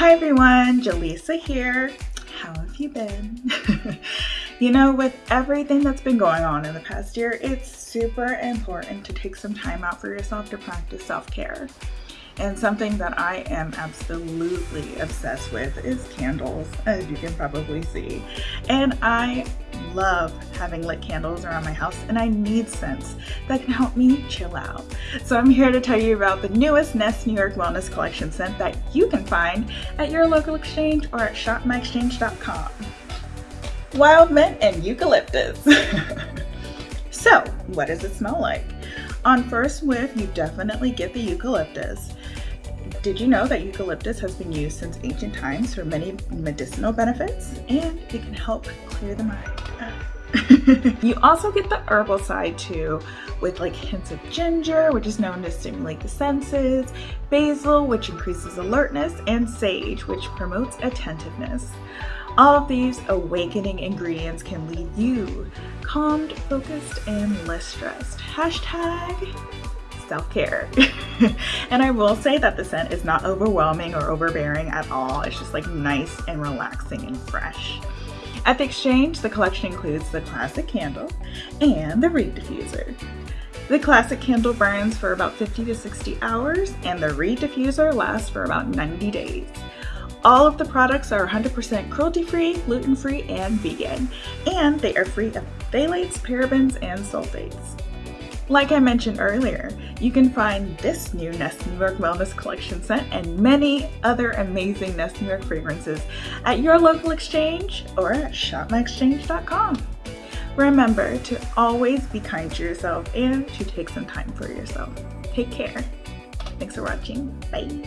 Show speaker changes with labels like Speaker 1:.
Speaker 1: Hi everyone, Jaleesa here. How have you been? you know, with everything that's been going on in the past year, it's super important to take some time out for yourself to practice self-care. And something that I am absolutely obsessed with is candles, as you can probably see. And I love having lit candles around my house and I need scents that can help me chill out. So I'm here to tell you about the newest Nest New York Wellness Collection scent that you can find at your local exchange or at shopmyexchange.com. Wild mint and eucalyptus. so what does it smell like? On first whiff, you definitely get the eucalyptus. Did you know that eucalyptus has been used since ancient times for many medicinal benefits and it can help clear the mind? you also get the herbal side too with like hints of ginger which is known to stimulate the senses, basil which increases alertness, and sage which promotes attentiveness. All of these awakening ingredients can leave you calmed, focused, and less stressed. Hashtag self-care. and I will say that the scent is not overwhelming or overbearing at all. It's just like nice and relaxing and fresh. At the exchange, the collection includes the classic candle and the reed diffuser. The classic candle burns for about 50 to 60 hours and the reed diffuser lasts for about 90 days. All of the products are 100% cruelty-free, gluten-free, and vegan, and they are free of phthalates, parabens, and sulfates. Like I mentioned earlier, you can find this new Nest New York Wellness Collection scent and many other amazing Nest New York fragrances at your local exchange or at shopmyexchange.com. Remember to always be kind to yourself and to take some time for yourself. Take care. Thanks for watching. Bye.